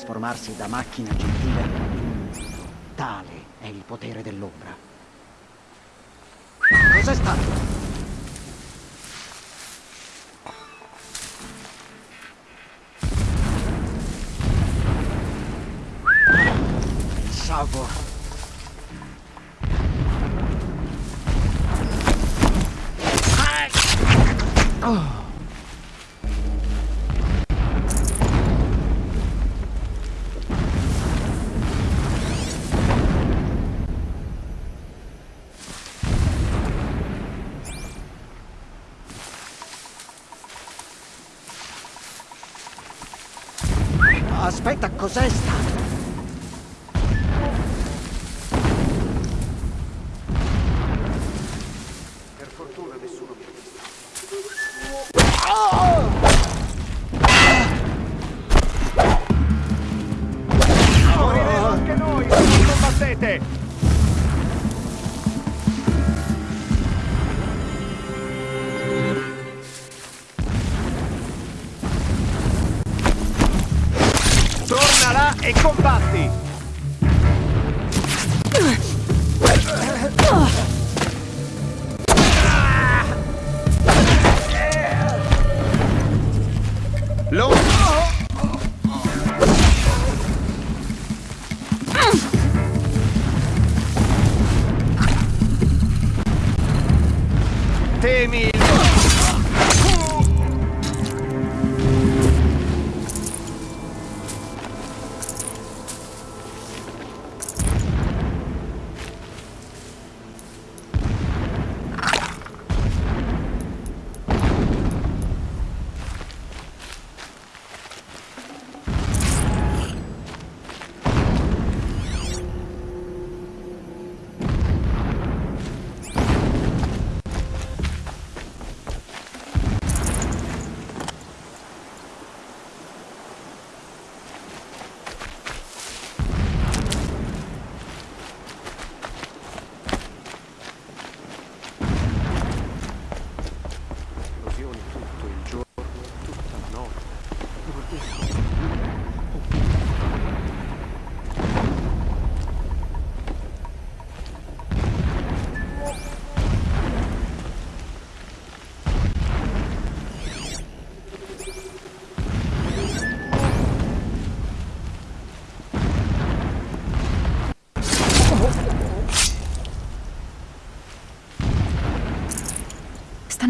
trasformarsi da macchina gentile. Tale è il potere dell'ombra.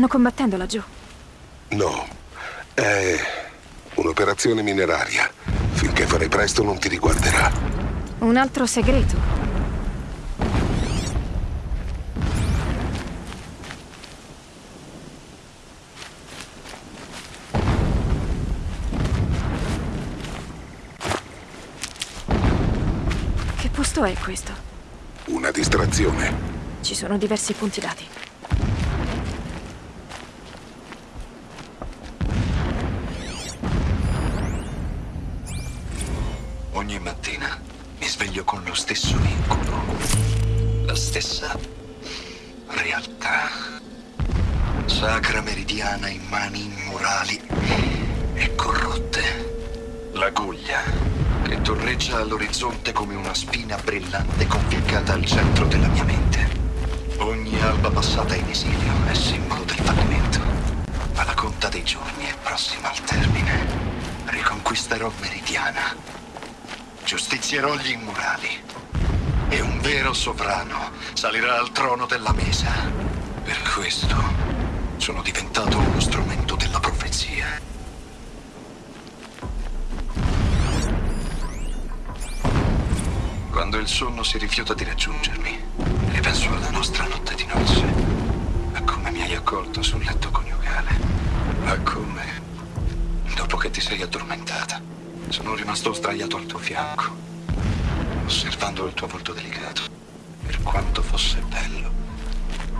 Stanno combattendo laggiù? No, è un'operazione mineraria. Finché farai presto non ti riguarderà. Un altro segreto? Che posto è questo? Una distrazione. Ci sono diversi punti dati. Riconquisterò Meridiana giustizierò gli immorali. E un vero sovrano salirà al trono della mesa. Per questo sono diventato uno strumento della profezia. Quando il sonno si rifiuta di raggiungermi, ripenso alla nostra notte di nozze, a come mi hai accolto sul letto coniugale, a come, che ti sei addormentata, sono rimasto sdraiato al tuo fianco, osservando il tuo volto delicato, per quanto fosse bello.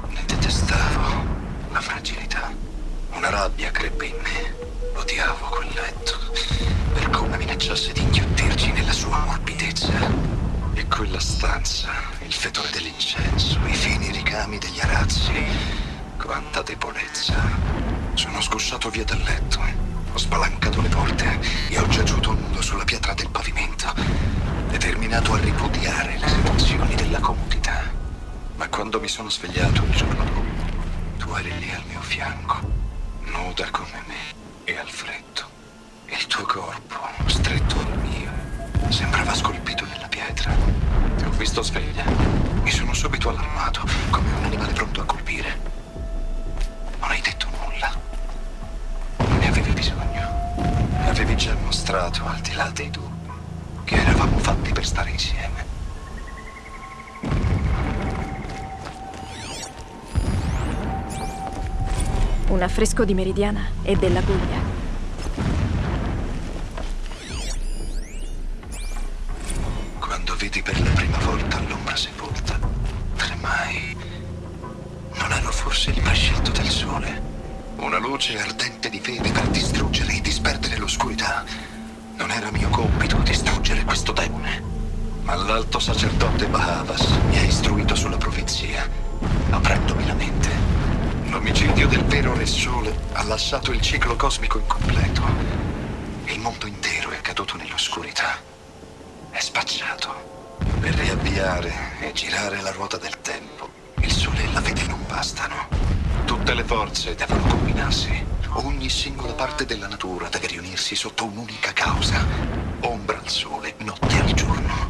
Ne detestavo la fragilità. Una rabbia crebbe in me. Odiavo quel letto, per come minacciasse di inghiottirci nella sua morbidezza. E quella stanza, il fetore dell'incenso, i fini ricami degli arazzi. Quanta debolezza. Sono sgusciato via dal letto. Ho spalancato le porte e ho giaciuto nudo sulla pietra del pavimento, determinato a ripudiare le sensazioni della comodità. Ma quando mi sono svegliato il giorno dopo, tu eri lì al mio fianco, nuda come me e al freddo. Il tuo corpo, stretto al mio, sembrava scolpito nella pietra. Ti ho visto sveglia. Mi sono subito allarmato, come un animale pronto a colpire. Non hai detto bisogno. Avevi già mostrato, al di là dei dubbi, che eravamo fatti per stare insieme. Un affresco di Meridiana e della Guglia. Quando vidi per la prima volta l'ombra sepolta, tremai. Non ero forse il prescelto del sole? Una luce ardente di fede per distruggere e disperdere l'oscurità. Non era mio compito distruggere questo demone. Ma l'alto sacerdote Bahavas mi ha istruito sulla profezia, aprendomi la mente. L'omicidio del vero Re Sole ha lasciato il ciclo cosmico incompleto. Il mondo intero è caduto nell'oscurità. È spacciato. Per riavviare e girare la ruota del tempo, il sole e la vede non bastano. Tutte le forze devono combinarsi. Ogni singola parte della natura deve riunirsi sotto un'unica causa. Ombra al sole, notte al giorno.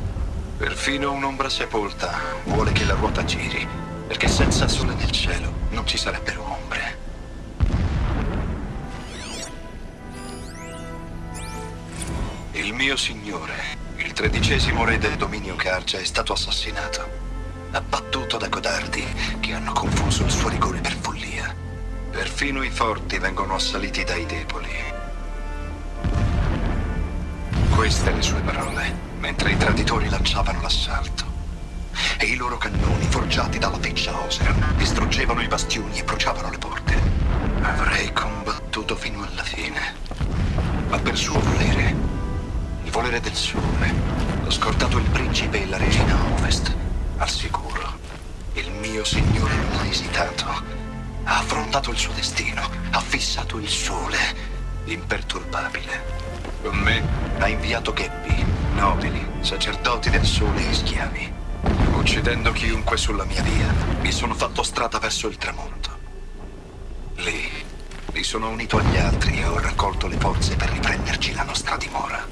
Perfino un'ombra sepolta vuole che la ruota giri, perché senza sole nel cielo non ci sarebbero ombre. Il mio signore, il tredicesimo re del dominio Cargia, è stato assassinato, abbattuto da codardi che hanno confuso il suo rigore per follia. Perfino i forti vengono assaliti dai deboli. Queste le sue parole, mentre i traditori lanciavano l'assalto. E i loro cannoni, forgiati dalla feccia osea, distruggevano i bastioni e bruciavano le porte. Avrei combattuto fino alla fine. Ma per suo volere, il volere del sole, ho scordato il principe e la regina ovest, al sicuro. Il mio signore non ha esitato. Ha affrontato il suo destino, ha fissato il sole, imperturbabile. Con me ha inviato gheppi, nobili, sacerdoti del sole e schiavi. Uccidendo chiunque sulla mia via, mi sono fatto strada verso il tramonto. Lì mi sono unito agli altri e ho raccolto le forze per riprenderci la nostra dimora.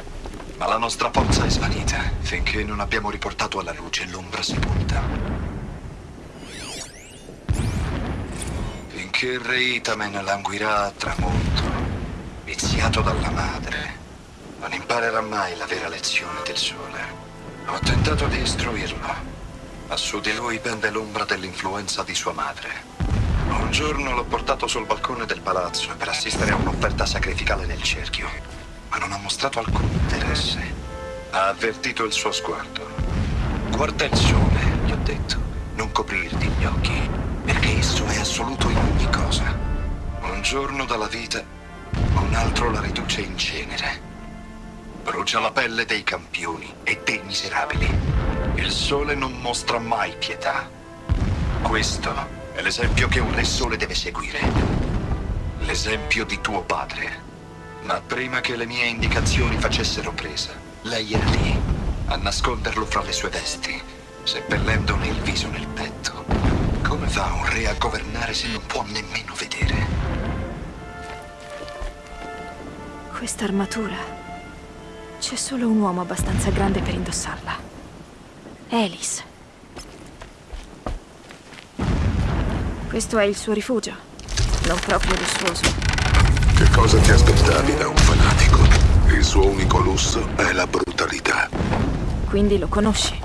Ma la nostra forza è svanita finché non abbiamo riportato alla luce l'ombra sepolta. Finché il re Itamen languirà a tramonto, viziato dalla madre, non imparerà mai la vera lezione del sole. Ho tentato di istruirlo, ma su di lui pende l'ombra dell'influenza di sua madre. Un giorno l'ho portato sul balcone del palazzo per assistere a un'offerta sacrificale nel cerchio, ma non ha mostrato alcun interesse. Ha avvertito il suo sguardo. Guarda il sole, gli ho detto, non coprirti gli occhi, perché esso è assoluto in ogni cosa. Un giorno dalla vita, un altro la riduce in cenere. Brucia la pelle dei campioni e dei miserabili. Il sole non mostra mai pietà. Questo è l'esempio che un re sole deve seguire. L'esempio di tuo padre. Ma prima che le mie indicazioni facessero presa, lei era lì, a nasconderlo fra le sue vesti, seppellendone il viso nel petto. Come fa un re a governare se non può nemmeno vedere? Questa armatura. C'è solo un uomo abbastanza grande per indossarla. Elis. Questo è il suo rifugio. Non proprio lussuoso. Che cosa ti aspettavi da un fanatico? Il suo unico lusso è la brutalità. Quindi lo conosci.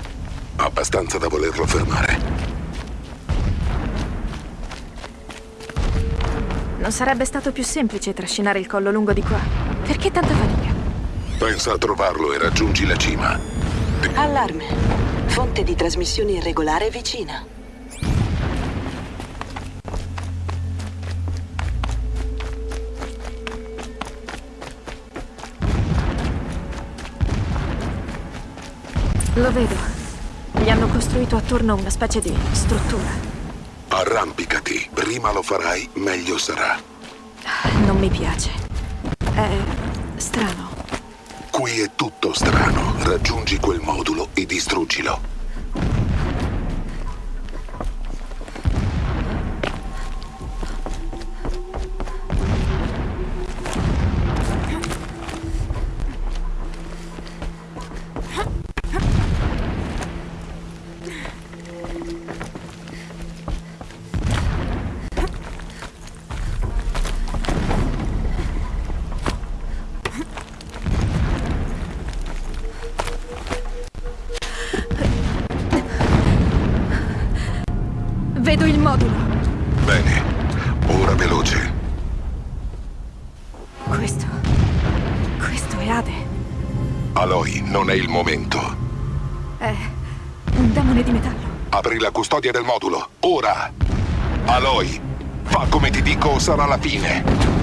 Abbastanza da volerlo fermare. Non sarebbe stato più semplice trascinare il collo lungo di qua? Perché tanta fatica? Pensa a trovarlo e raggiungi la cima. Allarme. Fonte di trasmissione irregolare vicina. Lo vedo. Gli hanno costruito attorno una specie di struttura. Arrampicati. Prima lo farai, meglio sarà. Non mi piace. È strano. Qui è tutto strano. Raggiungi quel modulo e distruggilo. Custodia del modulo. Ora! Aloy, fa come ti dico o sarà la fine.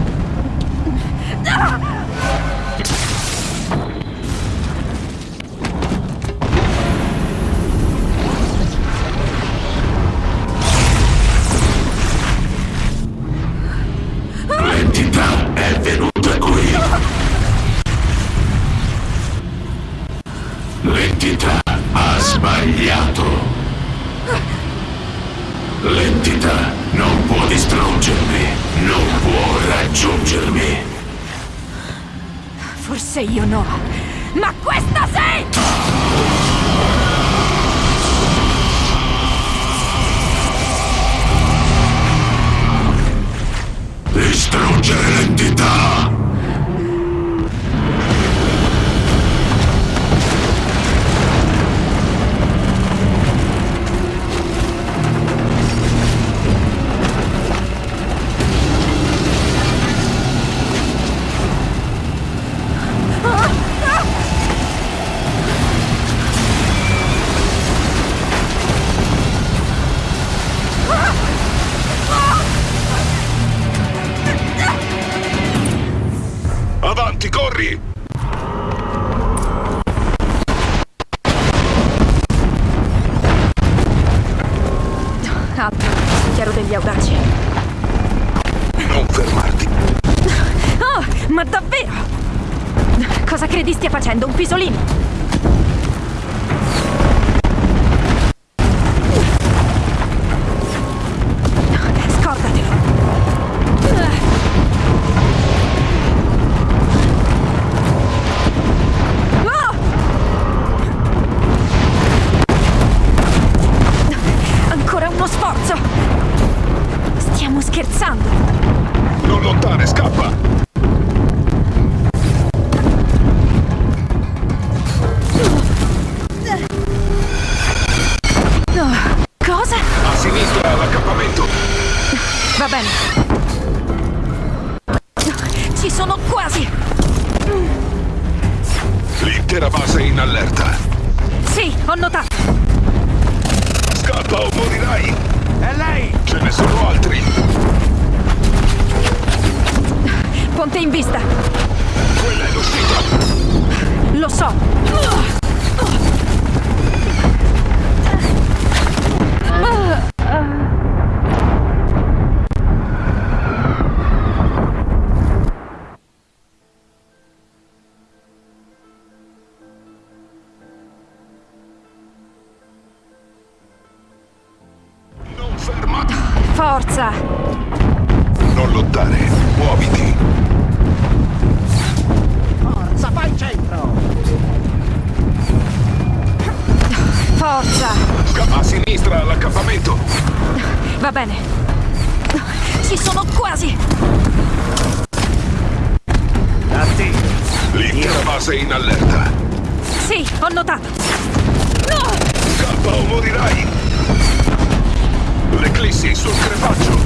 Sul crepaccio!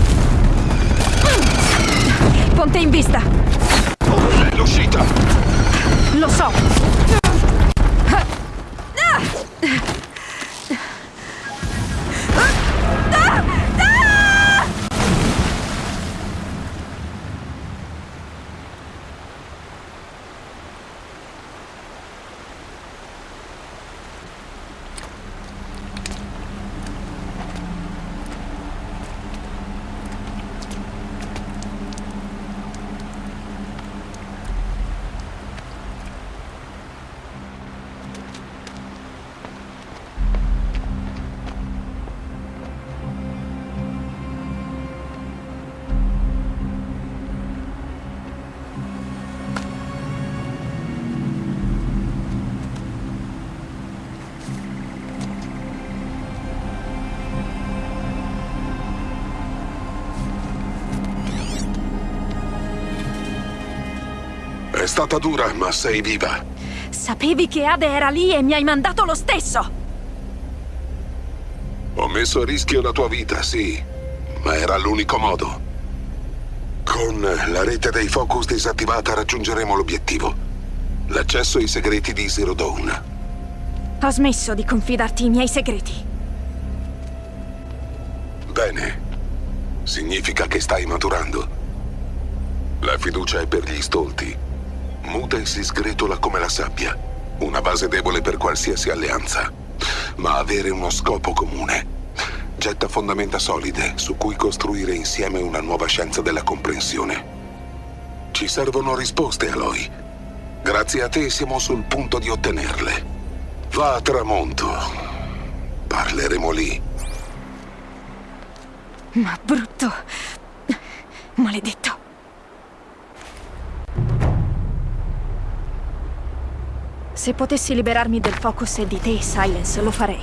Ponte in vista! È l'uscita! Lo so! Stata dura, ma sei viva. Sapevi che Ade era lì e mi hai mandato lo stesso! Ho messo a rischio la tua vita, sì, ma era l'unico modo. Con la rete dei focus disattivata raggiungeremo l'obiettivo. L'accesso ai segreti di Zero Dawn. Ho smesso di confidarti i miei segreti. Bene. Significa che stai maturando. La fiducia è per gli stolti. Muta e si sgretola come la sabbia. Una base debole per qualsiasi alleanza. Ma avere uno scopo comune getta fondamenta solide su cui costruire insieme una nuova scienza della comprensione. Ci servono risposte, Aloy. Grazie a te siamo sul punto di ottenerle. Va a tramonto. Parleremo lì. Ma brutto. Maledetto. Se potessi liberarmi del focus e di te, Silence, lo farei.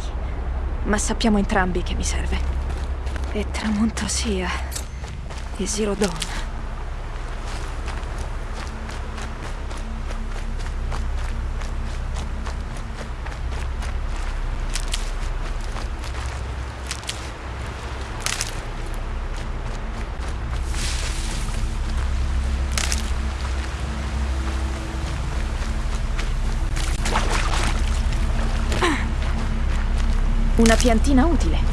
Ma sappiamo entrambi che mi serve. E tramonto sia. E Zero Dawn. Una piantina utile.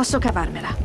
Posso cavarmela.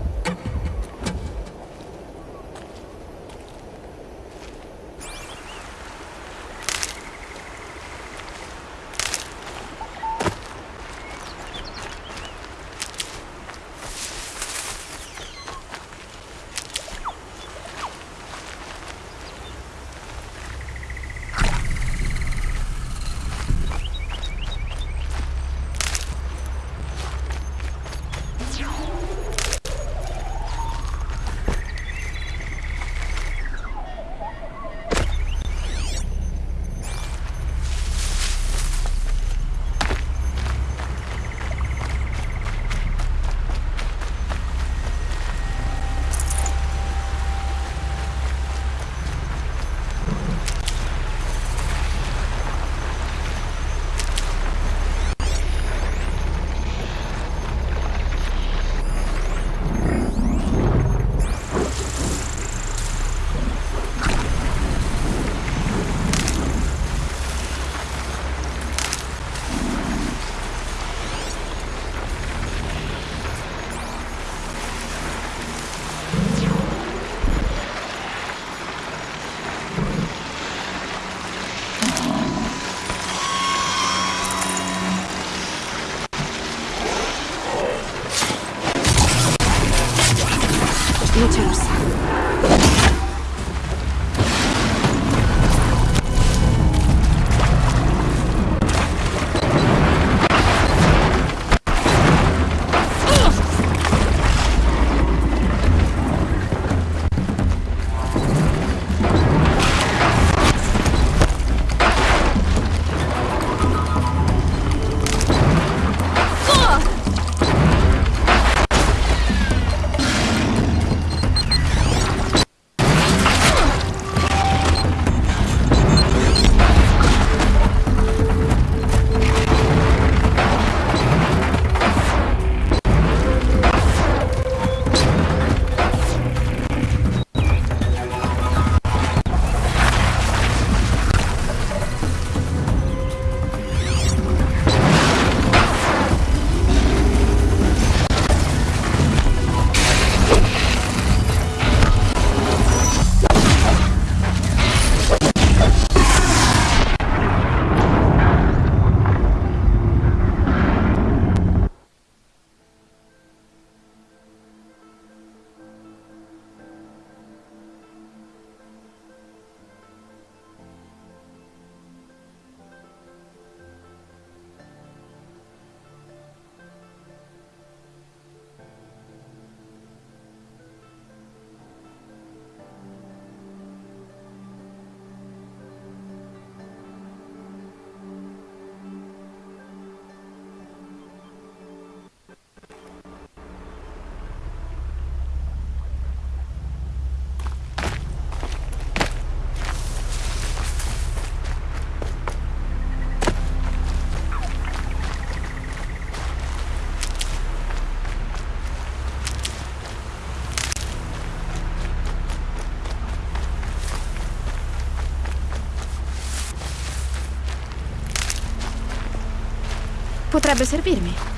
Potrebbe servirmi.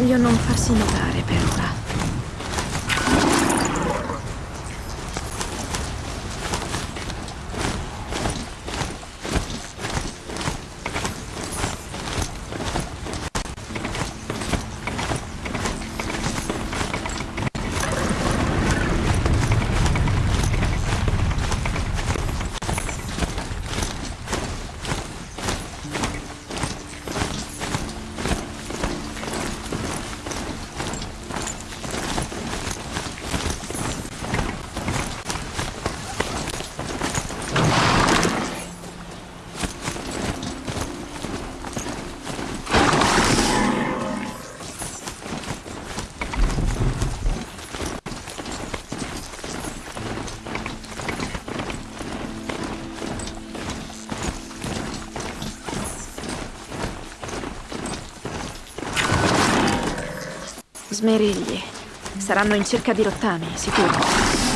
Meglio non farsi notare Smerigli. Saranno in cerca di rottami, sicuro.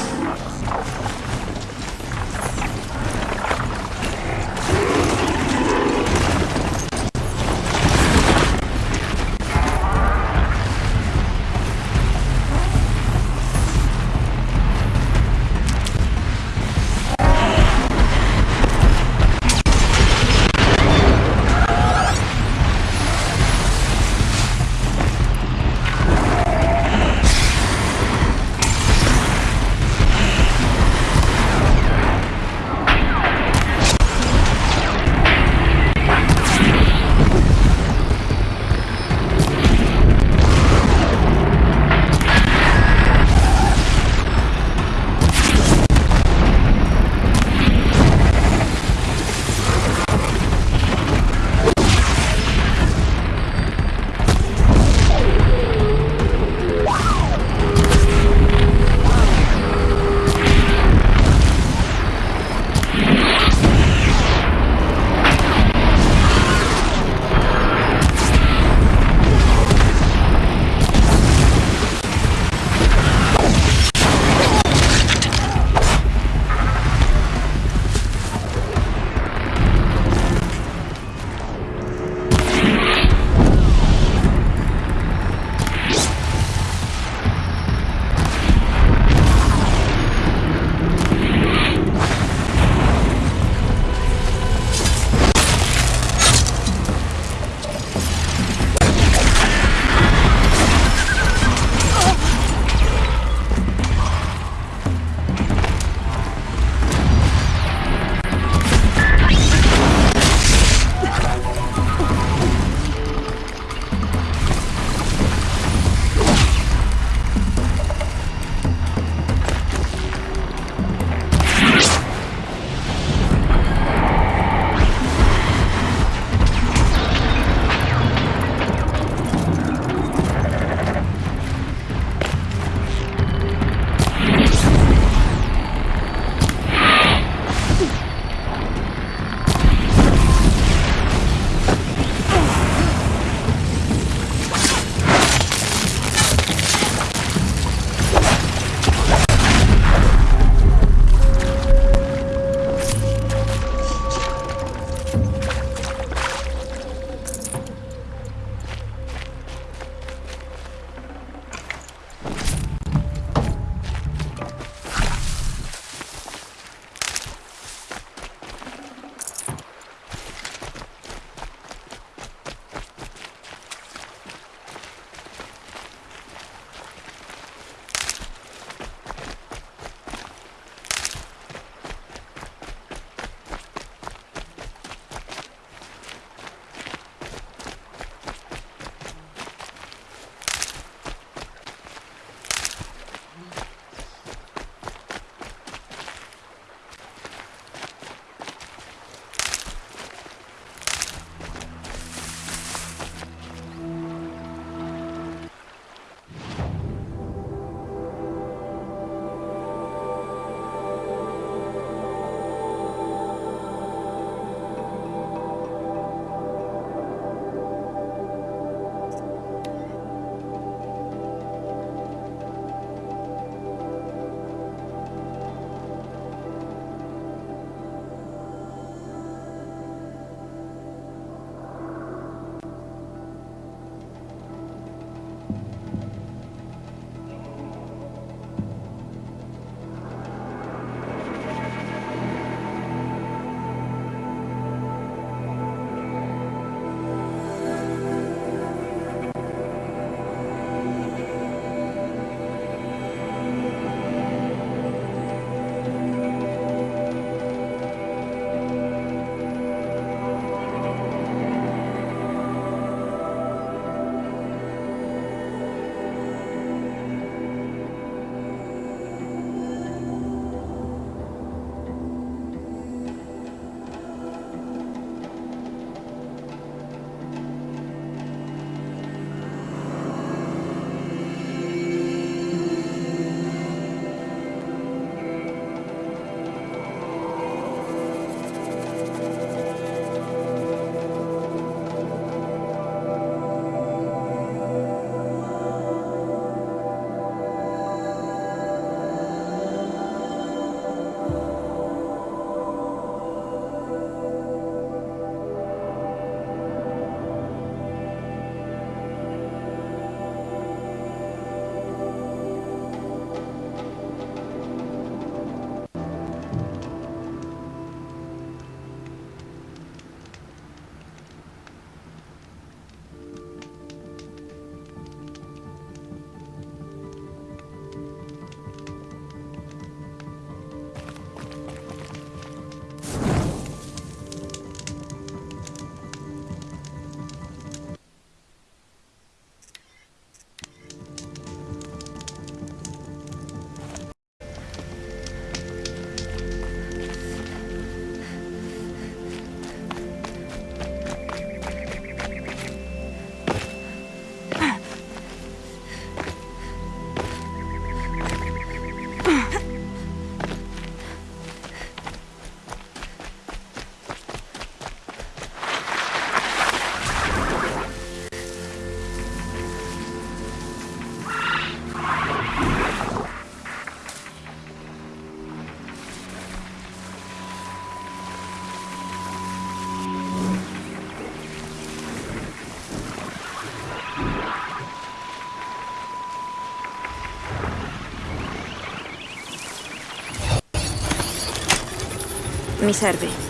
Mi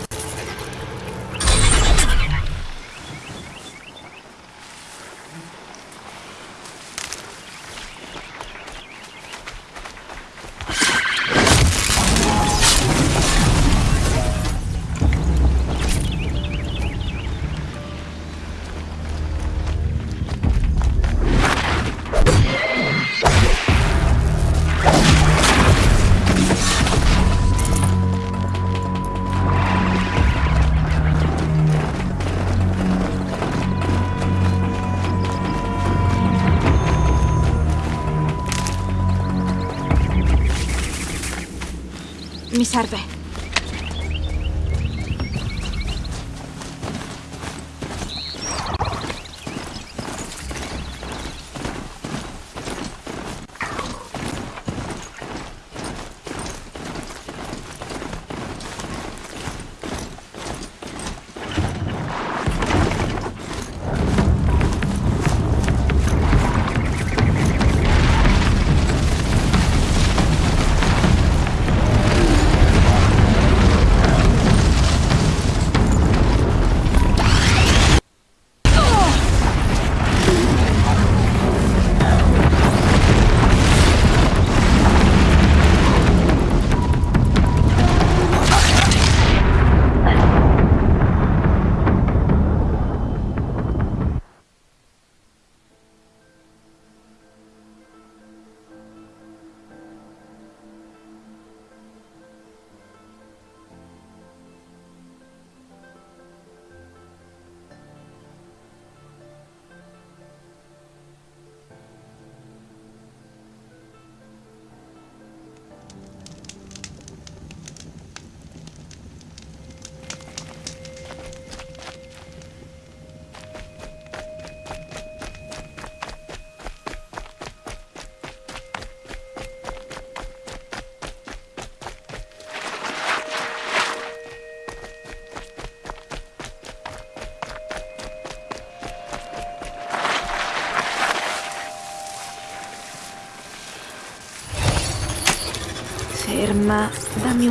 serve. Mi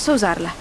posso usarla.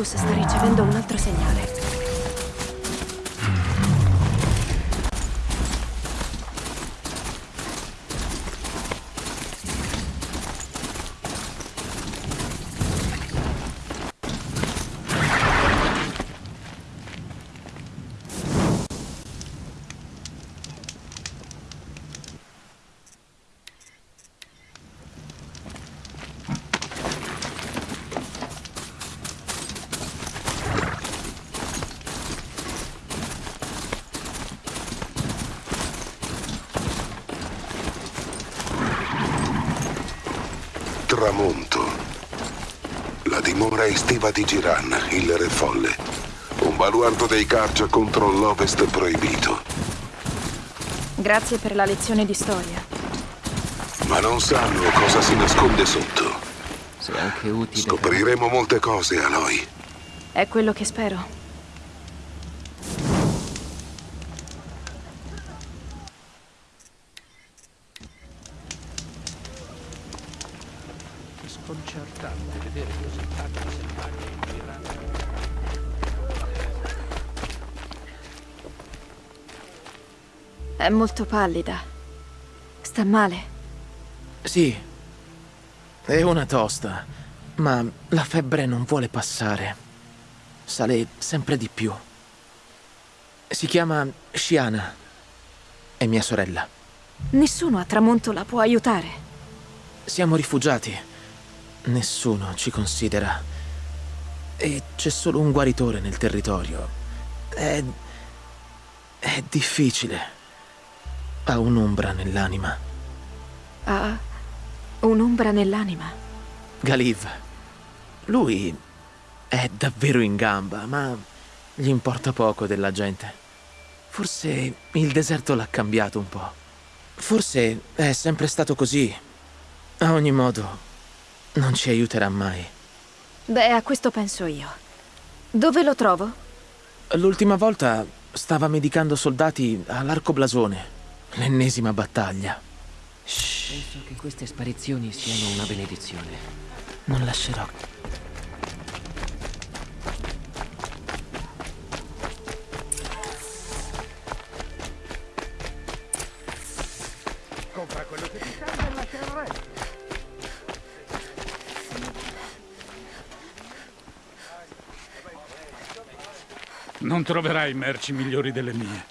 Il mio focus sta ricevendo un altro segnale. Tramonto. La dimora estiva di Giran, il re folle. Un baluardo dei Karja contro l'Ovest proibito. Grazie per la lezione di storia. Ma non sanno cosa si nasconde sotto. Se anche utile. Scopriremo molte cose, Aloy. È quello che spero. Molto pallida. Sta male. Sì. È una tosta. Ma la febbre non vuole passare. Sale sempre di più. Si chiama Shiana. È mia sorella. Nessuno a tramonto la può aiutare. Siamo rifugiati. Nessuno ci considera. E c'è solo un guaritore nel territorio. È... è difficile. Ha un'ombra nell'anima. Ha un'ombra nell'anima. Galiv. Lui è davvero in gamba, ma gli importa poco della gente. Forse il deserto l'ha cambiato un po'. Forse è sempre stato così. A ogni modo, non ci aiuterà mai. Beh, a questo penso io. Dove lo trovo? L'ultima volta stava medicando soldati all'arco blasone. L'ennesima battaglia. Penso che queste sparizioni siano una benedizione. Non lascerò. Compra quello che ti serve e lascia il resto. Non troverai merci migliori delle mie.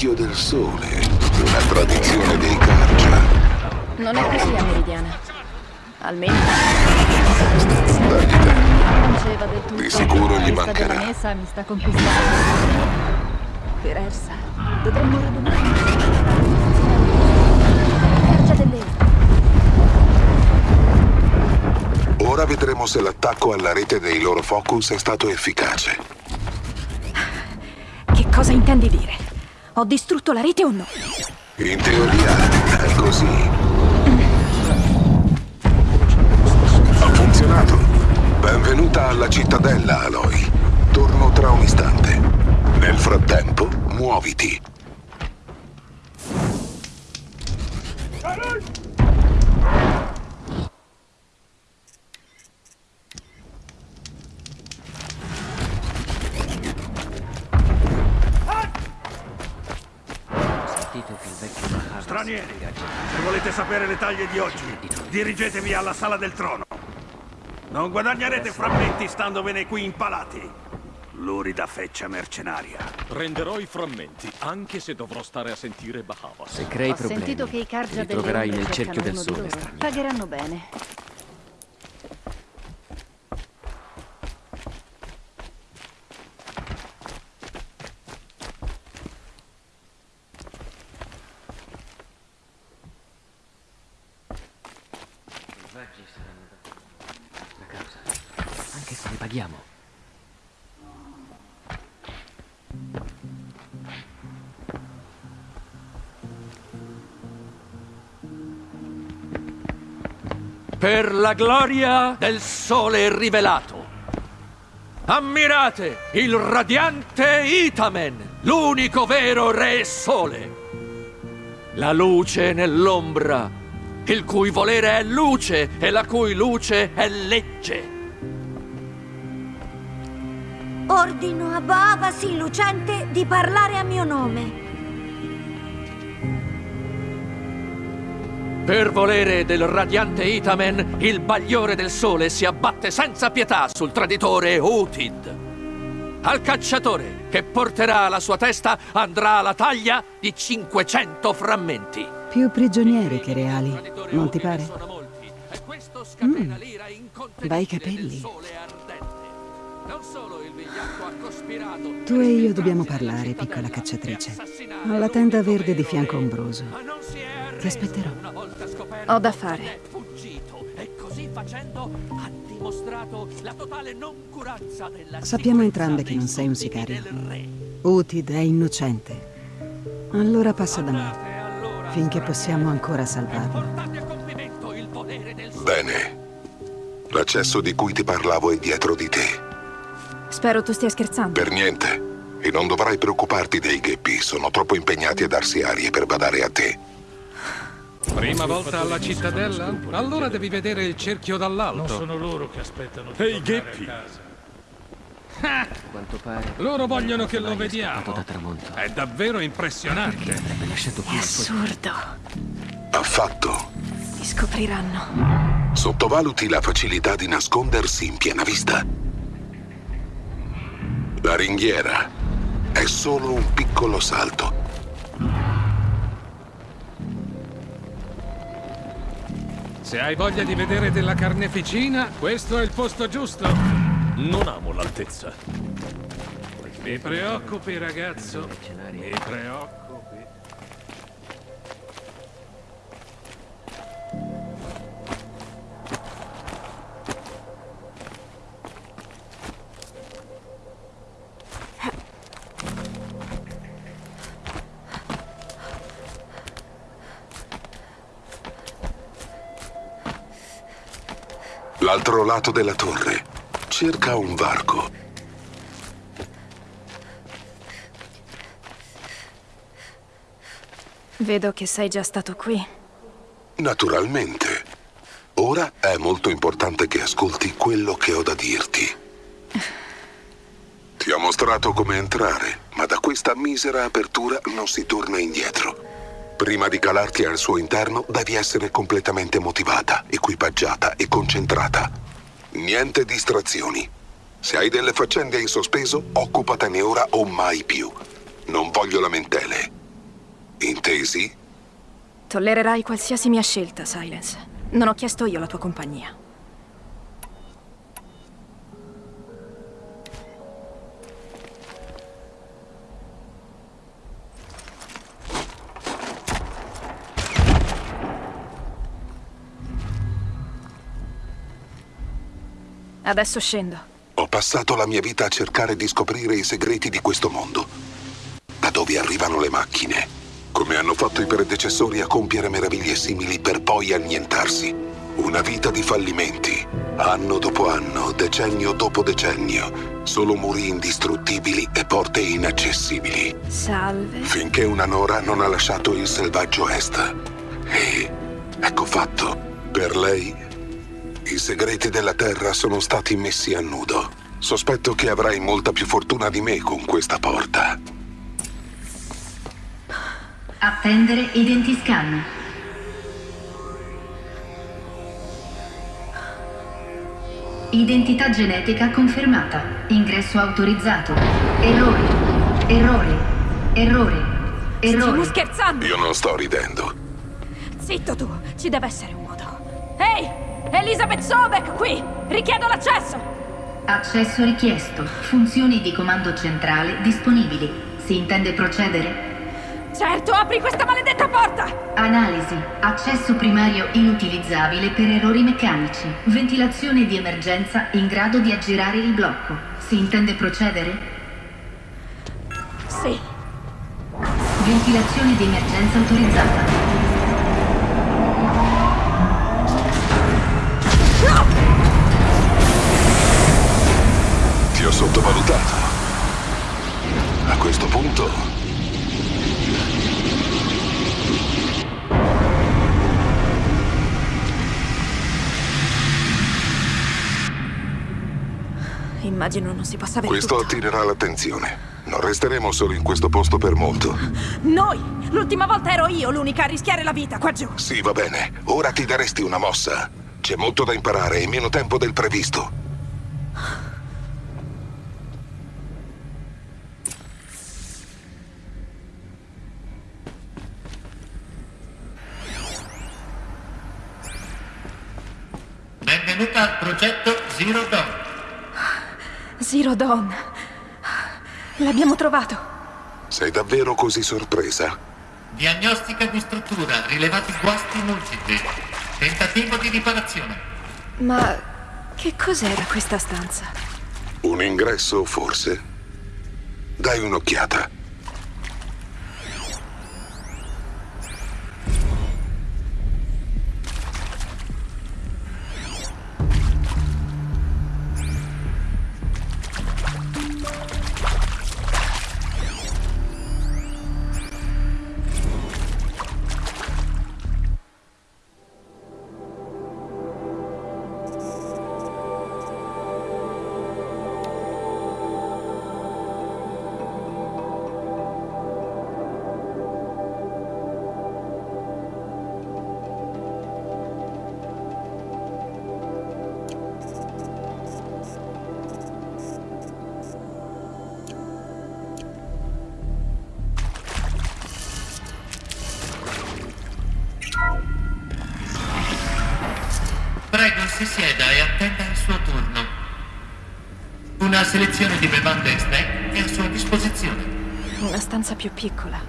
Cerchio del sole, una tradizione dei Cargia. Non è così a Meridiana. Almeno Dagli tempo. Di sicuro gli mancherà. della messa mi sta conquistando. Per Ersa, dovremmo. Ora vedremo se l'attacco alla rete dei loro focus è stato efficace. che cosa intendi dire? Ho distrutto la rete o no? In teoria è così. Ha funzionato. Benvenuta alla cittadella, Aloy. Torno tra un istante. Nel frattempo, muoviti. Ho volete sapere le taglie di oggi, dirigetevi alla sala del trono. Non guadagnerete frammenti standovene qui impalati. Lurida feccia mercenaria. Prenderò i frammenti, anche se dovrò stare a sentire Bahava. Se crei Ho problemi, sentito che i Cargia troverai nel cerchio del sole. Pagheranno bene. Per la gloria del sole rivelato. Ammirate il radiante Itamen, l'unico vero re sole. La luce nell'ombra, il cui volere è luce e la cui luce è legge. Ordino a Boavasi lucente di parlare a mio nome. Per volere del radiante Itamen, il bagliore del sole si abbatte senza pietà sul traditore Utid. Al cacciatore che porterà la sua testa andrà la taglia di 500 frammenti. Più prigionieri che reali, non ti pare? Mm. Bei capelli. Non solo il vigliacco ha cospirato Tu e io dobbiamo parlare, piccola cacciatrice. Ho la tenda verde di fianco ombroso. Ti aspetterò. Ho da fare. fuggito e così facendo ha dimostrato la totale noncuranza della Sappiamo entrambe che non sei un sicario. Utid è innocente. Allora passa da me, finché possiamo ancora salvarlo. Bene. L'accesso di cui ti parlavo è dietro di te. Spero tu stia scherzando. Per niente. E non dovrai preoccuparti dei gheppi. Sono troppo impegnati a darsi arie per badare a te. Prima volta alla cittadella? Allora devi vedere il cerchio dall'alto. Non sono loro che aspettano di Ehi, tornare a Gheppi. casa. Ah, quanto pare... loro vogliono che lo vediamo. da tramonto. È davvero impressionante. Avrebbe lasciato qui È assurdo. Affatto. Mi scopriranno. Sottovaluti la facilità di nascondersi in piena vista. La ringhiera è solo un piccolo salto. Se hai voglia di vedere della carneficina, questo è il posto giusto. Non amo l'altezza. Mi preoccupi, ragazzo. Mi preoccupi. L'altro lato della torre. Cerca un varco. Vedo che sei già stato qui. Naturalmente. Ora è molto importante che ascolti quello che ho da dirti. Ti ho mostrato come entrare, ma da questa misera apertura non si torna indietro. Prima di calarti al suo interno devi essere completamente motivata, equipaggiata e concentrata. Niente distrazioni. Se hai delle faccende in sospeso, occupatene ora o mai più. Non voglio lamentele. Intesi? Tollererai qualsiasi mia scelta, Silence. Non ho chiesto io la tua compagnia. Adesso scendo. Ho passato la mia vita a cercare di scoprire i segreti di questo mondo. Da dove arrivano le macchine. Come hanno fatto i predecessori a compiere meraviglie simili per poi annientarsi. Una vita di fallimenti. Anno dopo anno, decennio dopo decennio. Solo muri indistruttibili e porte inaccessibili. Salve. Finché una Nora non ha lasciato il selvaggio est. E ecco fatto. Per lei, i segreti della Terra sono stati messi a nudo. Sospetto che avrai molta più fortuna di me con questa porta. Attendere identiscan. Identità genetica confermata. Ingresso autorizzato. Errore. Errore. Errore. Errore. Stiamo scherzando! Io non sto ridendo. Zitto tu! Ci deve essere un! Elizabeth Sobek qui! Richiedo l'accesso! Accesso richiesto. Funzioni di comando centrale disponibili. Si intende procedere? Certo, apri questa maledetta porta! Analisi. Accesso primario inutilizzabile per errori meccanici. Ventilazione di emergenza in grado di aggirare il blocco. Si intende procedere? Sì. Ventilazione di emergenza autorizzata. Sottovalutato. A questo punto... Immagino non si possa avere Questo tutto. attirerà l'attenzione. Non resteremo solo in questo posto per molto. Noi! L'ultima volta ero io l'unica a rischiare la vita qua giù. Sì, va bene. Ora ti daresti una mossa. C'è molto da imparare e meno tempo del previsto. Benvenuta al progetto Zero Dawn. Zero Dawn. L'abbiamo trovato. Sei davvero così sorpresa? Diagnostica di struttura, rilevati guasti multipli. Tentativo di riparazione. Ma che cos'era questa stanza? Un ingresso, forse? Dai un'occhiata. Selezione di bevande e snack è a sua disposizione. Una stanza più piccola.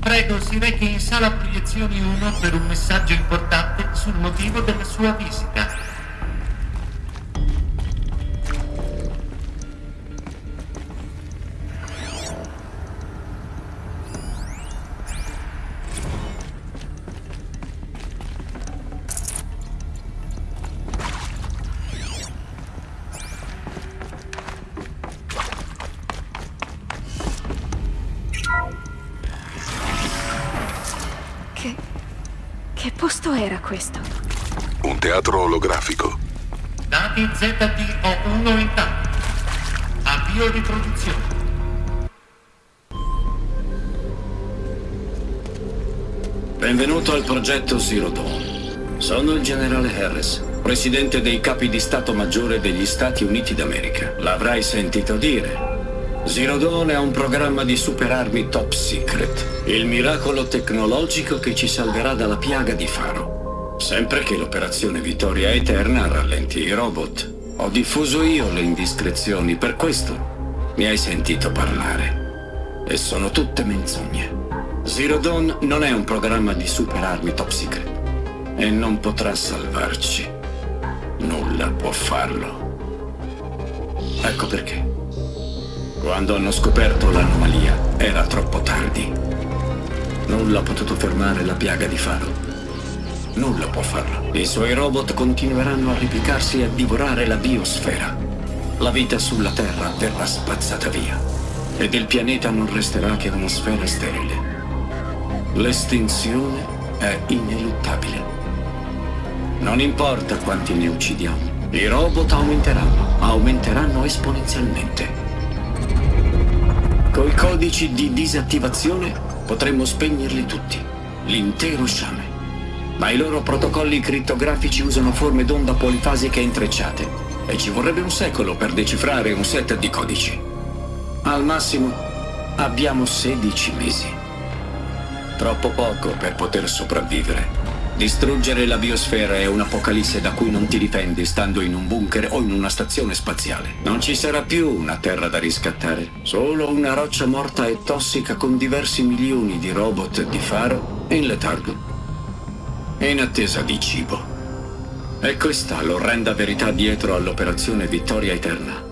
Prego, si rechi in sala proiezioni 1 per un messaggio importante sul motivo della sua visita. Presidente dei capi di Stato Maggiore degli Stati Uniti d'America. L'avrai sentito dire. Dawn è un programma di superarmi top secret. Il miracolo tecnologico che ci salverà dalla piaga di Faro. Sempre che l'operazione Vittoria Eterna rallenti i robot. Ho diffuso io le indiscrezioni, per questo mi hai sentito parlare. E sono tutte menzogne. Zero Dawn non è un programma di superarmi top secret. E non potrà salvarci. Nulla può farlo. Ecco perché. Quando hanno scoperto l'anomalia, era troppo tardi. Nulla ha potuto fermare la piaga di Faro. Nulla può farlo. I suoi robot continueranno a replicarsi e a divorare la biosfera. La vita sulla Terra verrà spazzata via. Ed il pianeta non resterà che una sfera sterile. L'estinzione è ineluttabile. Non importa quanti ne uccidiamo, i robot aumenteranno, aumenteranno esponenzialmente. Coi codici di disattivazione potremmo spegnerli tutti, l'intero sciame. Ma i loro protocolli crittografici usano forme d'onda polifasiche intrecciate e ci vorrebbe un secolo per decifrare un set di codici. Al massimo abbiamo 16 mesi. Troppo poco per poter sopravvivere. Distruggere la biosfera è un'apocalisse da cui non ti difendi stando in un bunker o in una stazione spaziale. Non ci sarà più una terra da riscattare, solo una roccia morta e tossica con diversi milioni di robot di faro in letargo, in attesa di cibo. E questa l'orrenda verità dietro all'operazione Vittoria Eterna.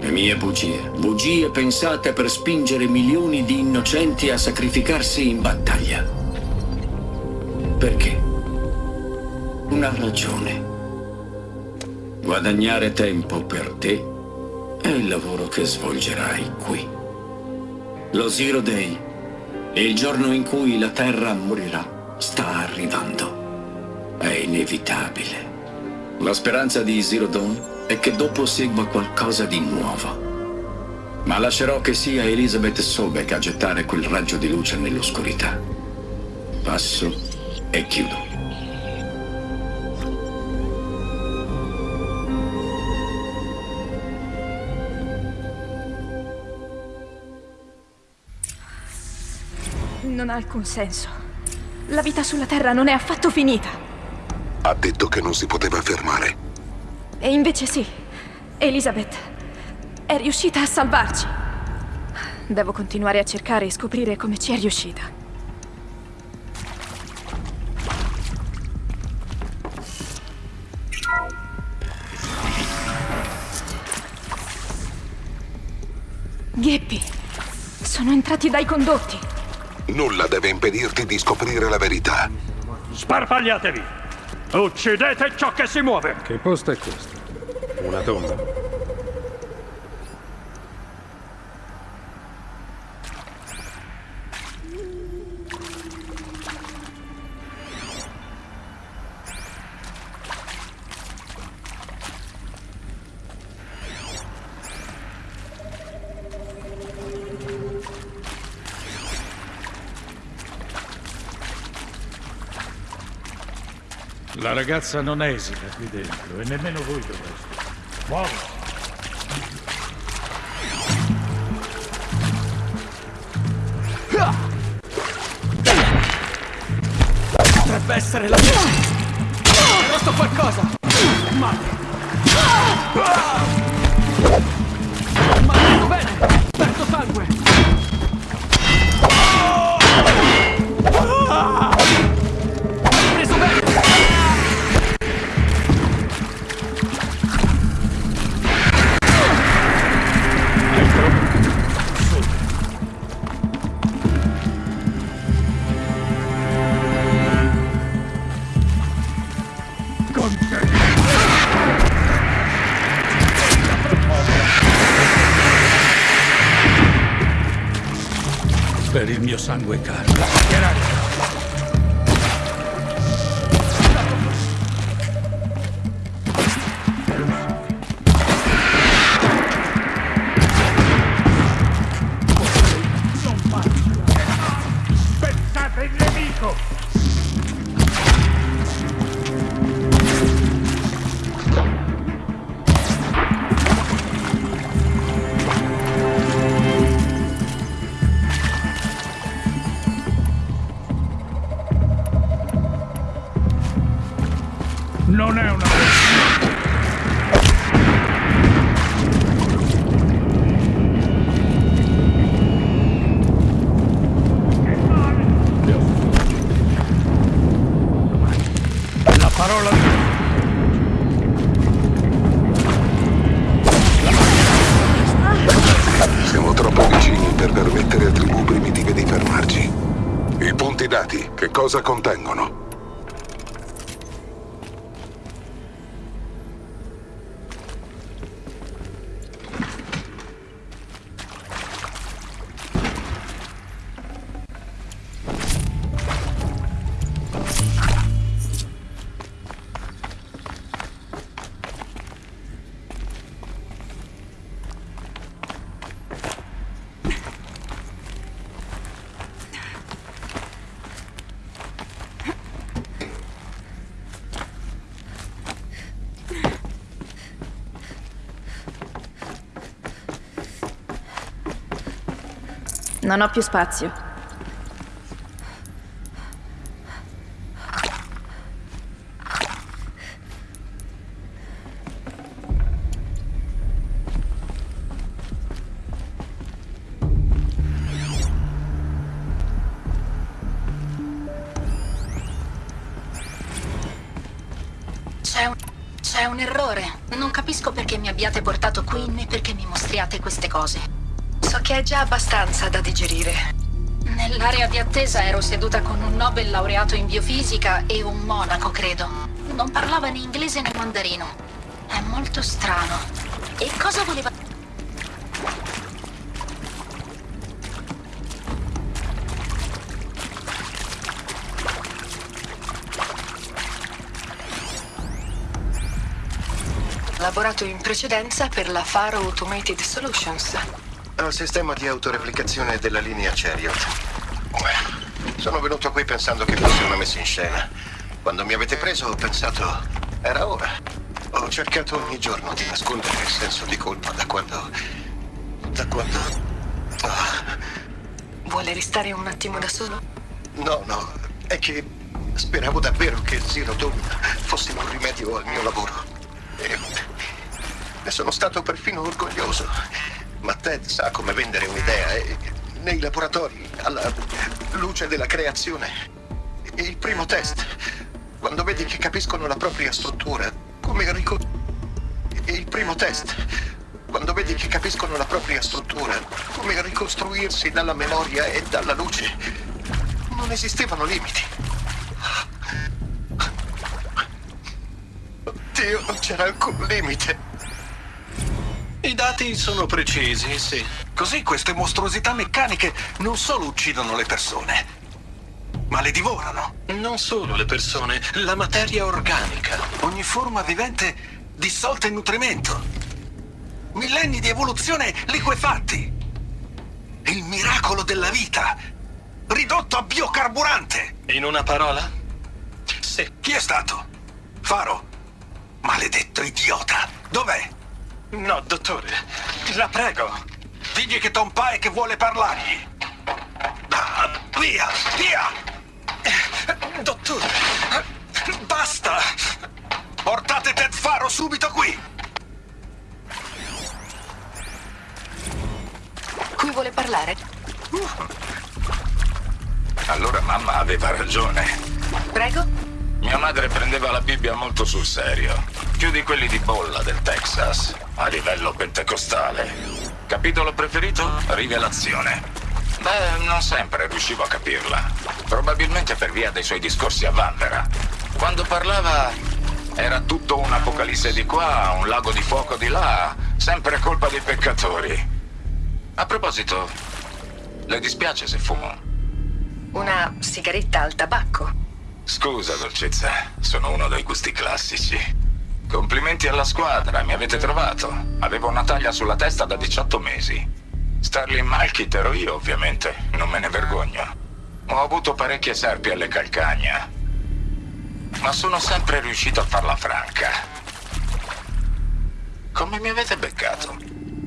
Le mie bugie, bugie pensate per spingere milioni di innocenti a sacrificarsi in battaglia. Perché? Una ragione. Guadagnare tempo per te è il lavoro che svolgerai qui. Lo Zero Day, il giorno in cui la Terra morirà, sta arrivando. È inevitabile. La speranza di Zero Dawn è che dopo segua qualcosa di nuovo. Ma lascerò che sia Elizabeth Sobek a gettare quel raggio di luce nell'oscurità. Passo e chiudo. Non ha alcun senso. La vita sulla Terra non è affatto finita. Ha detto che non si poteva fermare. E invece sì. Elizabeth è riuscita a salvarci. Devo continuare a cercare e scoprire come ci è riuscita. Gheppi, sono entrati dai condotti. Nulla deve impedirti di scoprire la verità. Sparpagliatevi! Uccidete ciò che si muove! Che posto è questo? Una tomba? La ragazza non esita qui dentro e nemmeno voi dovreste. Muovo! Cosa contengono? Non ho più spazio. C'è un... errore. Non capisco perché mi abbiate portato qui né perché mi mostriate queste cose. Che è già abbastanza da digerire. Nell'area di attesa ero seduta con un Nobel laureato in biofisica e un monaco, credo. Non parlava né inglese né mandarino. È molto strano. E cosa voleva... Lavorato in precedenza per la Faro Automated Solutions. Al sistema di autoreplicazione della linea Chariot. Sono venuto qui pensando che fosse una messa in scena. Quando mi avete preso ho pensato, era ora. Ho cercato ogni giorno di nascondere il senso di colpa da quando... da quando... Vuole restare un attimo da solo? No, no, è che speravo davvero che Zero Dawn fosse un rimedio al mio lavoro. E ne sono stato perfino orgoglioso. Ted sa come vendere un'idea e nei laboratori, alla luce della creazione. Il primo test, quando vedi che capiscono la propria struttura, come rico... Il primo test, quando vedi che capiscono la propria struttura, come ricostruirsi dalla memoria e dalla luce, non esistevano limiti. Dio, non c'era alcun limite. I dati sono precisi, sì. Così queste mostruosità meccaniche non solo uccidono le persone, ma le divorano. Non solo le persone, la materia organica. Ogni forma vivente dissolta in nutrimento. Millenni di evoluzione liquefatti. Il miracolo della vita, ridotto a biocarburante. In una parola? Sì. Chi è stato? Faro? Maledetto idiota. Dov'è? No, dottore. La prego. Digli che Tom Pike vuole parlargli. Ah, via, via! Dottore, basta! Portate Ted Faro subito qui! Cui vuole parlare? Allora mamma aveva ragione. Prego? Mia madre prendeva la Bibbia molto sul serio. Più di quelli di bolla del Texas, a livello pentecostale. Capitolo preferito? Rivelazione. Beh, non sempre riuscivo a capirla. Probabilmente per via dei suoi discorsi a Vanvera. Quando parlava era tutto un'apocalisse di qua, un lago di fuoco di là, sempre colpa dei peccatori. A proposito, le dispiace se fumo? Una sigaretta al tabacco. Scusa, dolcezza, sono uno dei gusti classici. Complimenti alla squadra, mi avete trovato. Avevo una taglia sulla testa da 18 mesi. Starling Malkit ero io, ovviamente, non me ne vergogno. Ho avuto parecchie serpi alle calcagna, ma sono sempre riuscito a farla franca. Come mi avete beccato?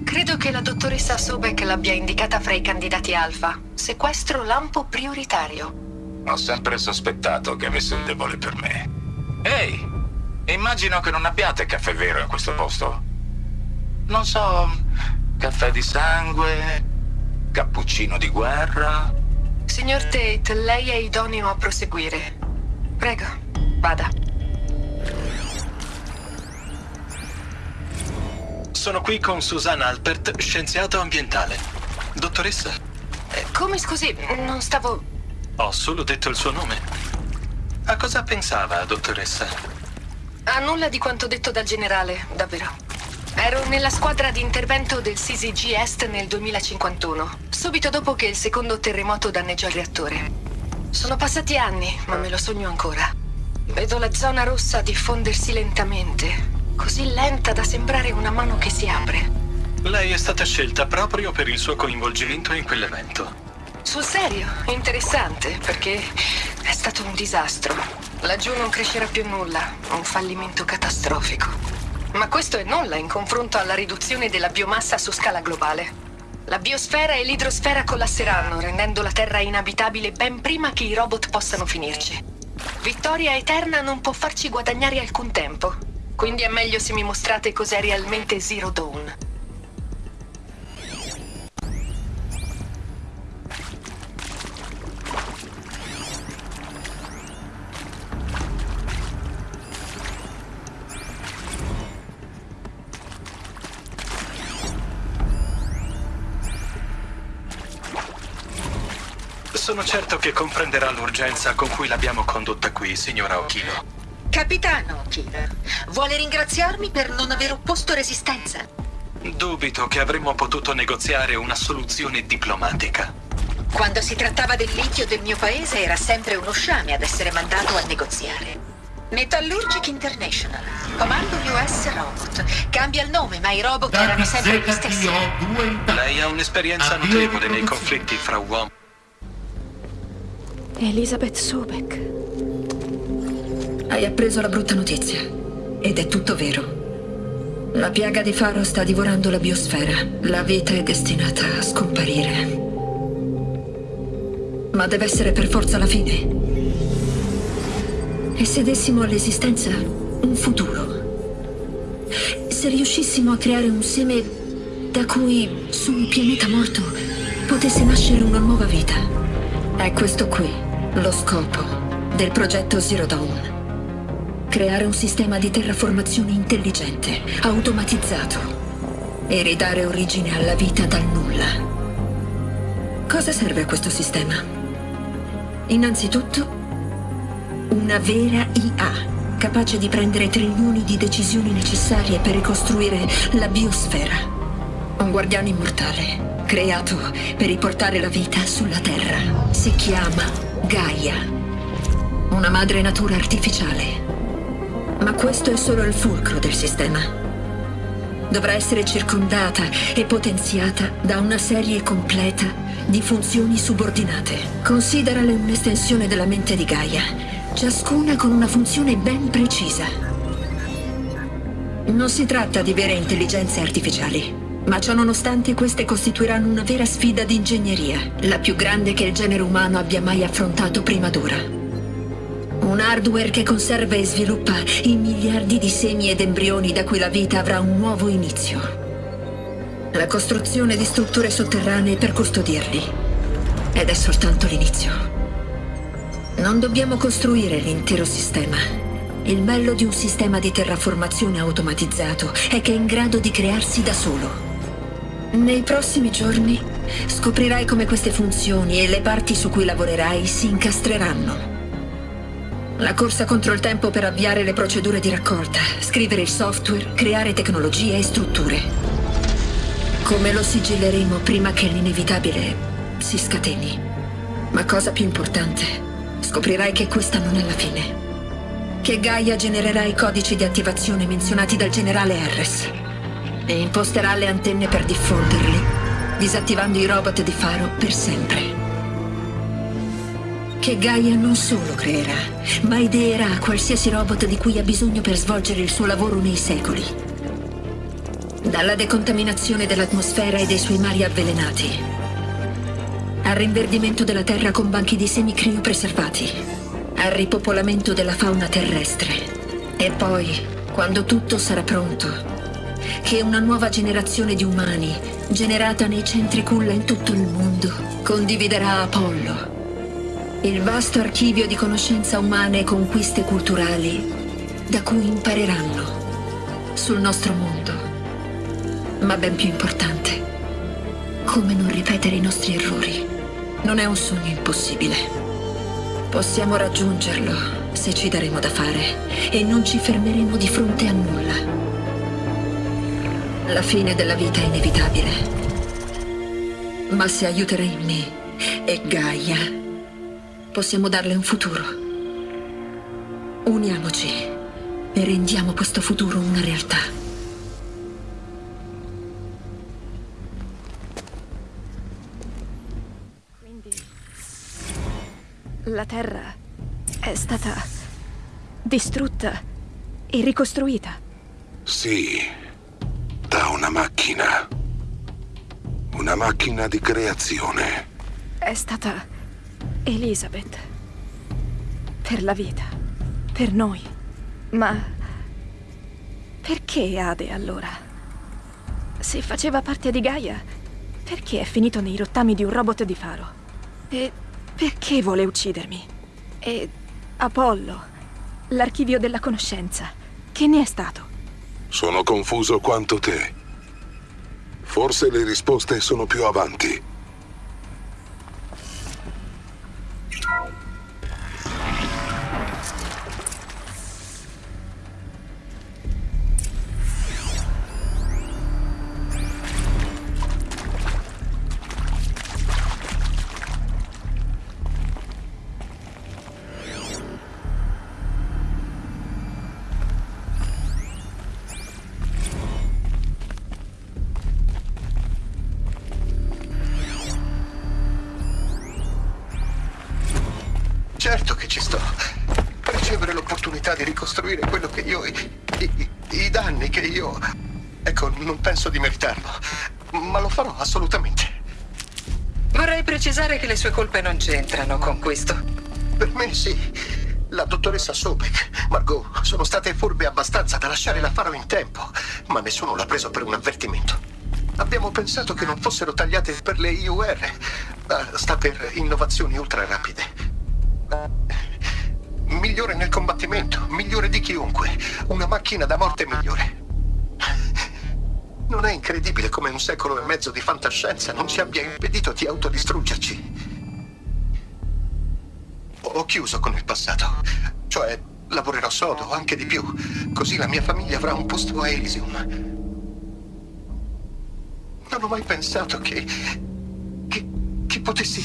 Credo che la dottoressa Sobek l'abbia indicata fra i candidati alfa. Sequestro lampo prioritario. Ho sempre sospettato che avesse un debole per me. Ehi, immagino che non abbiate caffè vero in questo posto. Non so, caffè di sangue, cappuccino di guerra. Signor Tate, lei è idoneo a proseguire. Prego, vada. Sono qui con Susan Alpert, scienziato ambientale. Dottoressa? Eh, Come scusi, non stavo... Ho solo detto il suo nome. A cosa pensava, dottoressa? A nulla di quanto detto dal generale, davvero. Ero nella squadra di intervento del CCG Est nel 2051, subito dopo che il secondo terremoto danneggiò il reattore. Sono passati anni, ma me lo sogno ancora. Vedo la zona rossa diffondersi lentamente, così lenta da sembrare una mano che si apre. Lei è stata scelta proprio per il suo coinvolgimento in quell'evento. Sul serio, interessante, perché è stato un disastro. Laggiù non crescerà più nulla, un fallimento catastrofico. Ma questo è nulla in confronto alla riduzione della biomassa su scala globale. La biosfera e l'idrosfera collasseranno, rendendo la Terra inabitabile ben prima che i robot possano finirci. Vittoria eterna non può farci guadagnare alcun tempo. Quindi è meglio se mi mostrate cos'è realmente Zero Dawn. Sono certo che comprenderà l'urgenza con cui l'abbiamo condotta qui, signora Okino. Capitano Okino, vuole ringraziarmi per non aver opposto resistenza. Dubito che avremmo potuto negoziare una soluzione diplomatica. Quando si trattava del litio del mio paese era sempre uno sciame ad essere mandato a negoziare. Metallurgic International, comando US Robot. Cambia il nome, ma i robot erano sempre gli stessi. Lei ha un'esperienza notevole nei conflitti fra uomini. Elizabeth Sobek. Hai appreso la brutta notizia. Ed è tutto vero. La piaga di Faro sta divorando la biosfera. La vita è destinata a scomparire. Ma deve essere per forza la fine. E se dessimo all'esistenza un futuro? Se riuscissimo a creare un seme da cui, su un pianeta morto, potesse nascere una nuova vita? È questo qui lo scopo del progetto Zero Dawn. Creare un sistema di terraformazione intelligente, automatizzato e ridare origine alla vita dal nulla. Cosa serve a questo sistema? Innanzitutto, una vera IA capace di prendere trilioni di decisioni necessarie per ricostruire la biosfera. Un guardiano immortale, creato per riportare la vita sulla Terra. Si chiama Gaia, una madre natura artificiale. Ma questo è solo il fulcro del sistema. Dovrà essere circondata e potenziata da una serie completa di funzioni subordinate. Considerale un'estensione della mente di Gaia, ciascuna con una funzione ben precisa. Non si tratta di vere intelligenze artificiali, ma ciò nonostante queste costituiranno una vera sfida di ingegneria, la più grande che il genere umano abbia mai affrontato prima d'ora. Un hardware che conserva e sviluppa i miliardi di semi ed embrioni da cui la vita avrà un nuovo inizio. La costruzione di strutture sotterranee per custodirli. Ed è soltanto l'inizio. Non dobbiamo costruire l'intero sistema. Il bello di un sistema di terraformazione automatizzato è che è in grado di crearsi da solo. Nei prossimi giorni scoprirai come queste funzioni e le parti su cui lavorerai si incastreranno. La corsa contro il tempo per avviare le procedure di raccolta, scrivere il software, creare tecnologie e strutture. Come lo sigilleremo prima che l'inevitabile si scateni. Ma cosa più importante, scoprirai che questa non è la fine. Che Gaia genererà i codici di attivazione menzionati dal generale Harris e imposterà le antenne per diffonderli, disattivando i robot di Faro per sempre. che Gaia non solo creerà, ma ideerà qualsiasi robot di cui ha bisogno per svolgere il suo lavoro nei secoli. Dalla decontaminazione dell'atmosfera e dei suoi mari avvelenati, al rinverdimento della Terra con banchi di semi criopreservati, al ripopolamento della fauna terrestre. E poi, quando tutto sarà pronto, che una nuova generazione di umani, generata nei centri culla in tutto il mondo, condividerà Apollo, il vasto archivio di conoscenza umane e conquiste culturali da cui impareranno sul nostro mondo. Ma ben più importante, come non ripetere i nostri errori. Non è un sogno impossibile. Possiamo raggiungerlo se ci daremo da fare e non ci fermeremo di fronte a nulla. La fine della vita è inevitabile. Ma se aiuterei me e Gaia, possiamo darle un futuro. Uniamoci e rendiamo questo futuro una realtà. Quindi la Terra è stata distrutta e ricostruita. Sì, da una macchina. Una macchina di creazione. È stata Elizabeth. Per la vita. Per noi. Ma perché Ade allora? Se faceva parte di Gaia, perché è finito nei rottami di un robot di faro? E perché vuole uccidermi? E Apollo, l'archivio della conoscenza, che ne è stato? Sono confuso quanto te. Forse le risposte sono più avanti. Sue colpe non c'entrano con questo. Per me sì. La dottoressa Sobek, Margot, sono state furbe abbastanza da lasciare la faro in tempo, ma nessuno l'ha preso per un avvertimento. Abbiamo pensato che non fossero tagliate per le IUR. Ah, Sta per innovazioni ultra rapide. Migliore nel combattimento, migliore di chiunque. Una macchina da morte migliore. Non è incredibile come un secolo e mezzo di fantascienza non ci abbia impedito di autodistruggerci. Ho chiuso con il passato. Cioè, lavorerò sodo, anche di più. Così la mia famiglia avrà un posto a Elysium. Non ho mai pensato che... che, che potessi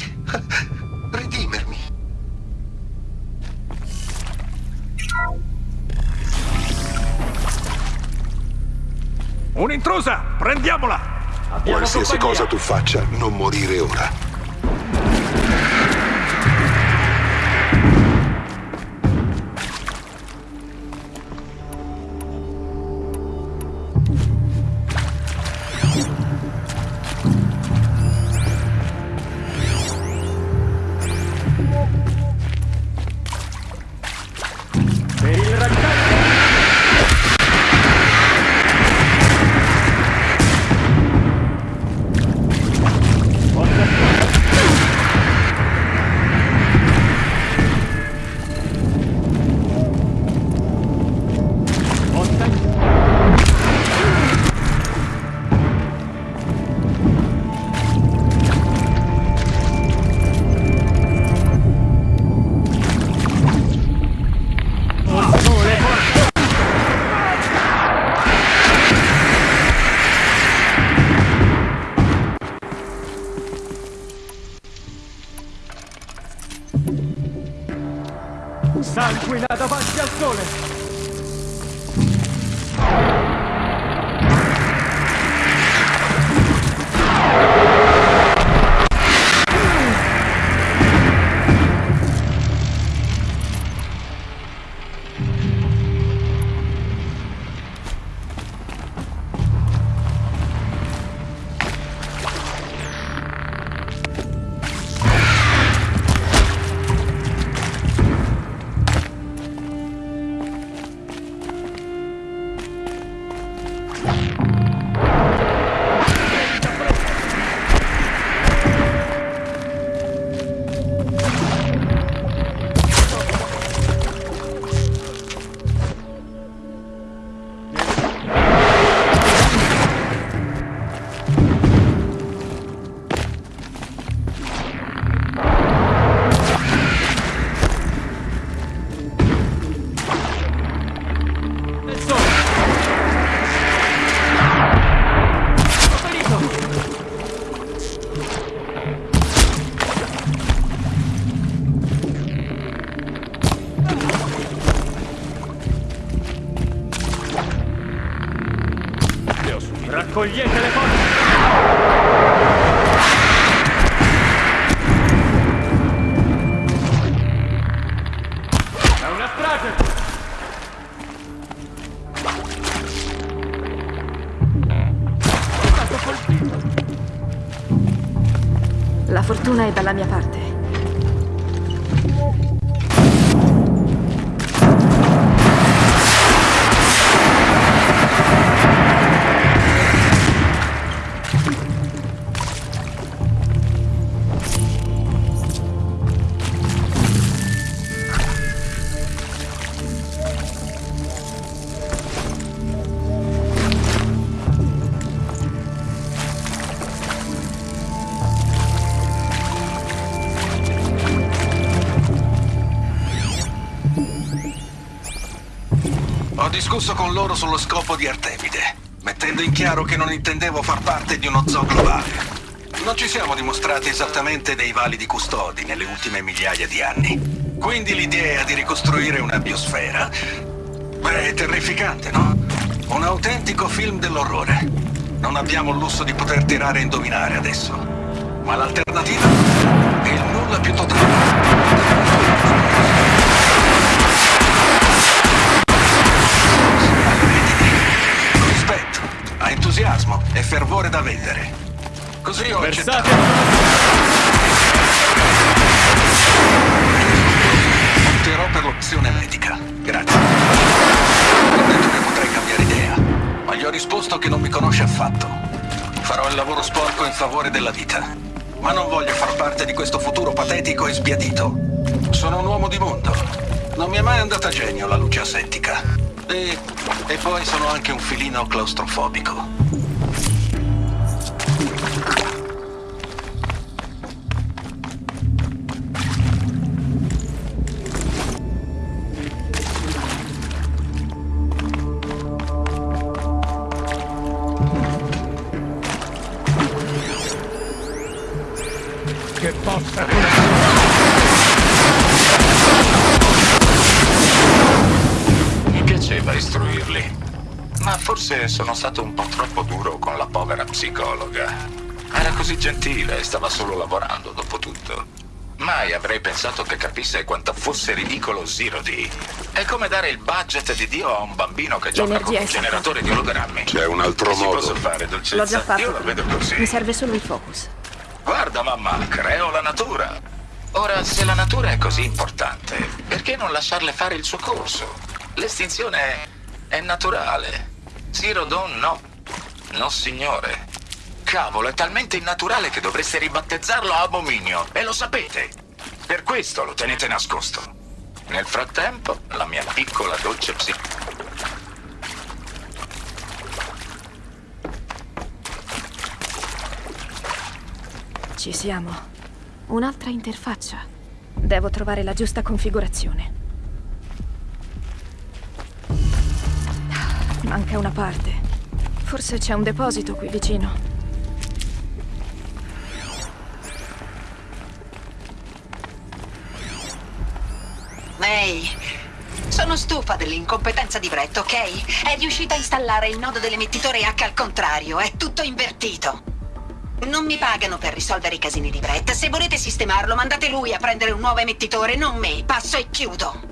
redimermi. Un'intrusa! Prendiamola! Qualsiasi cosa tu faccia, non morire ora. Fortuna è dalla mia parte. Discusso con loro sullo scopo di Artemide, mettendo in chiaro che non intendevo far parte di uno zoo globale. Non ci siamo dimostrati esattamente dei validi custodi nelle ultime migliaia di anni. Quindi l'idea di ricostruire una biosfera... Beh, è terrificante, no? Un autentico film dell'orrore. Non abbiamo il lusso di poter tirare a indovinare adesso. Ma l'alternativa è il nulla più totale. E fervore da vendere. Così ho accettato. Opterò per l'opzione medica. Grazie. Ho detto che potrei cambiare idea, ma gli ho risposto che non mi conosce affatto. Farò il lavoro sporco in favore della vita. Ma non voglio far parte di questo futuro patetico e sbiadito. Sono un uomo di mondo. Non mi è mai andata a genio la luce asettica. E, e poi sono anche un filino claustrofobico. Gentile e stava solo lavorando, dopo tutto. Mai avrei pensato che capisse quanto fosse ridicolo Zero D. È come dare il budget di Dio a un bambino che gioca con un generatore di ologrammi. C'è un altro Che modo. posso fare, dolcezza? L'ho già fatto. Io lo vedo così. Mi serve solo il focus. Guarda mamma, creo la natura. Ora, se la natura è così importante, perché non lasciarle fare il suo corso? L'estinzione è, è naturale. Zero Dawn no. No, signore. Cavolo, è talmente innaturale che dovreste ribattezzarlo Abominio. E lo sapete. Per questo lo tenete nascosto. Nel frattempo, la mia piccola dolce psi... Ci siamo. Un'altra interfaccia. Devo trovare la giusta configurazione. Manca una parte. Forse c'è un deposito qui vicino. May, sono stufa dell'incompetenza di Brett, ok? È riuscita a installare il nodo dell'emettitore H al contrario, è tutto invertito. Non mi pagano per risolvere i casini di Brett. Se volete sistemarlo, mandate lui a prendere un nuovo emettitore, non me. Passo e chiudo.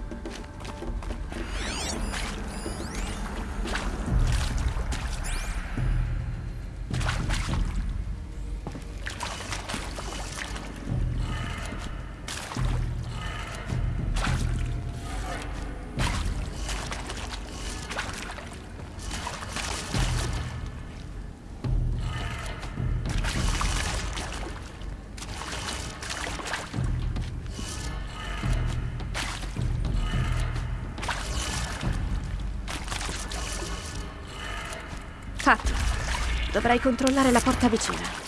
Dovrei controllare la porta vicina.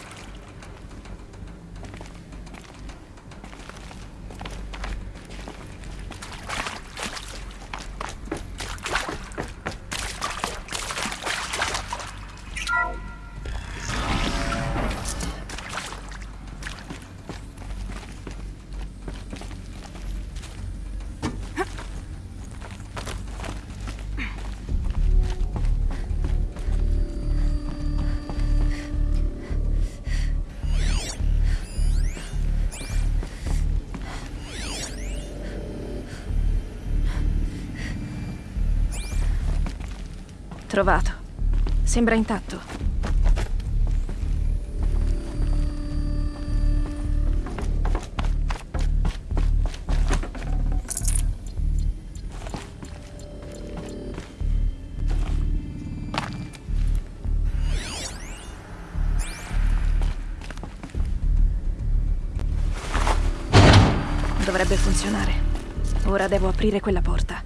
Sembra intatto. Dovrebbe funzionare. Ora devo aprire quella porta.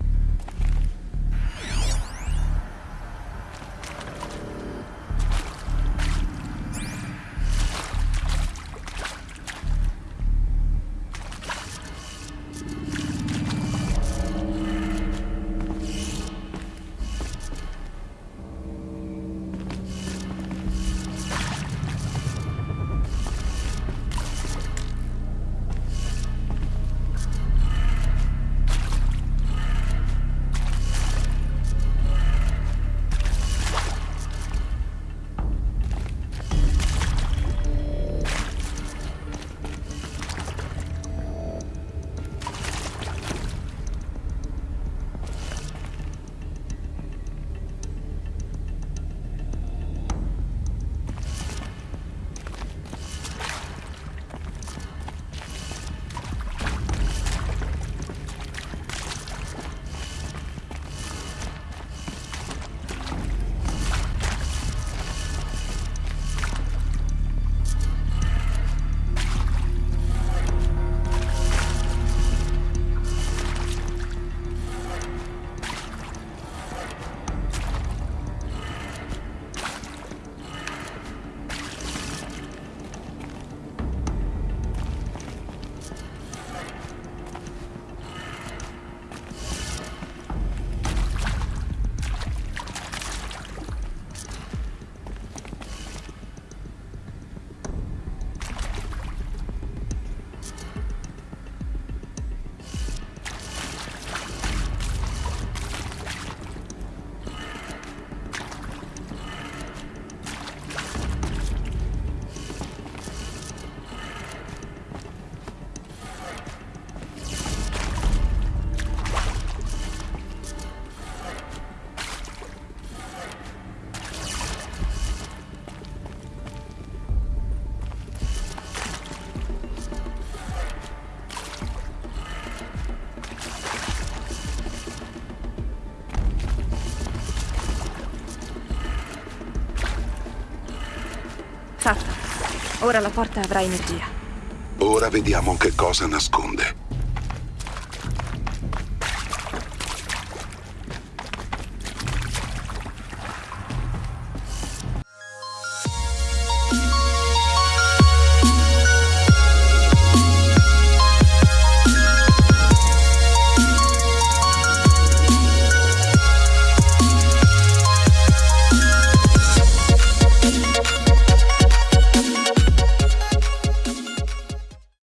Ora la porta avrà energia. Ora vediamo che cosa nasconde.